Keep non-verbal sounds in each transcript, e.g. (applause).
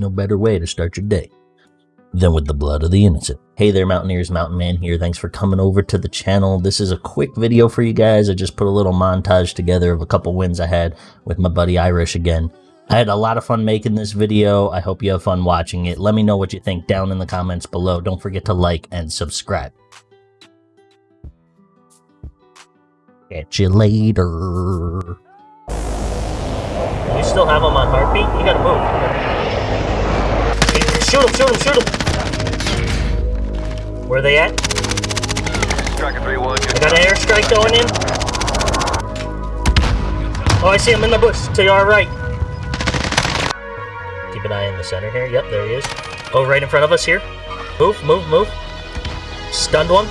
No better way to start your day than with the blood of the innocent. Hey there, Mountaineers, Mountain Man here. Thanks for coming over to the channel. This is a quick video for you guys. I just put a little montage together of a couple wins I had with my buddy Irish again. I had a lot of fun making this video. I hope you have fun watching it. Let me know what you think down in the comments below. Don't forget to like and subscribe. Catch you later. You still have him on heartbeat? You gotta move. Shoot him, shoot him, shoot him! Where are they at? Striker 3-1, I got an airstrike going in. Oh, I see him in the bush to your right. Keep an eye in the center here. Yep, there he is. Oh, right in front of us here. Move, move, move. Stunned one.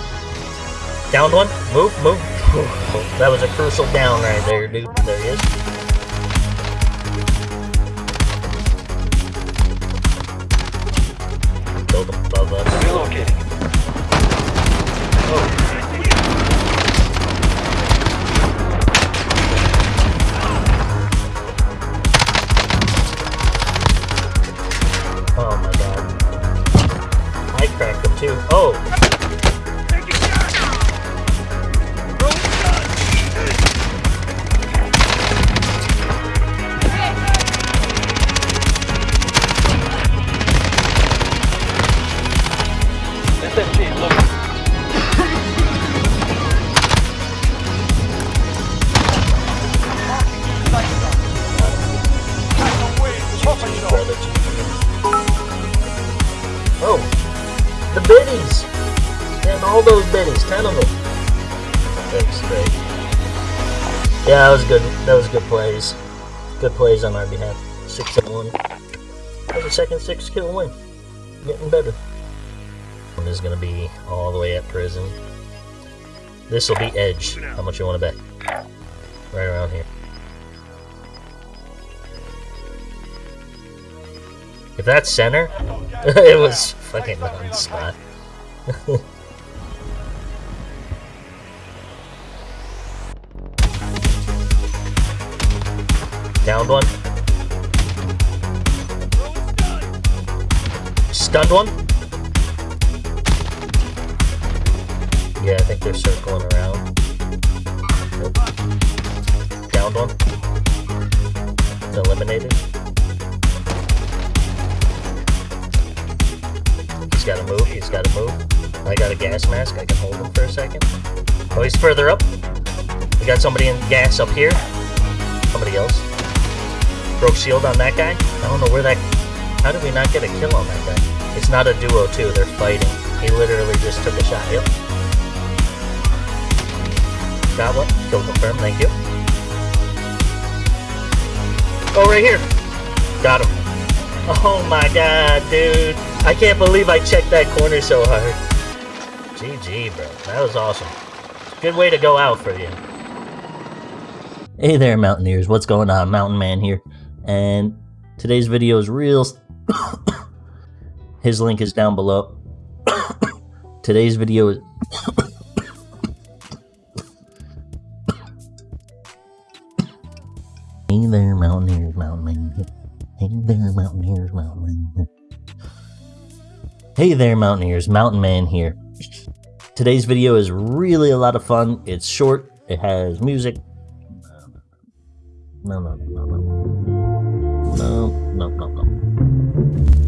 Downed one. Move, move. (laughs) that was a crucial down right there, dude. There he is. Too. Oh! Biddies! Damn, all those biddies. Ten of them. That's great. Yeah, that was good. That was good plays. Good plays on our behalf. Six and one. That was a second six kill win. Getting better. One is gonna be all the way at prison. This will be edge. How much you want to bet? Right around here. If that's center, (laughs) it was fucking on spot. (laughs) Downed one. Stunned one. Yeah, I think they're circling around. Downed one. Eliminated. Gotta move, he's gotta move. I got a gas mask, I can hold him for a second. Oh, he's further up. We got somebody in gas up here. Somebody else. Broke shield on that guy. I don't know where that... How did we not get a kill on that guy? It's not a duo, too. They're fighting. He literally just took a shot. Yep. Got one. Kill confirmed. Thank you. Oh, right here. Got him. Oh my god, dude. I can't believe I checked that corner so hard. GG, bro. That was awesome. Good way to go out for you. Hey there, Mountaineers. What's going on? Mountain Man here. And today's video is real. (coughs) His link is down below. (coughs) today's video is. (coughs) hey there, Mountaineers, Mountain Man. Hey there, Mountaineers, Mountain Man. Hey there, Mountaineers, Mountain Man here. Today's video is really a lot of fun. It's short, it has music. No, no, no, no, no. No, no, no.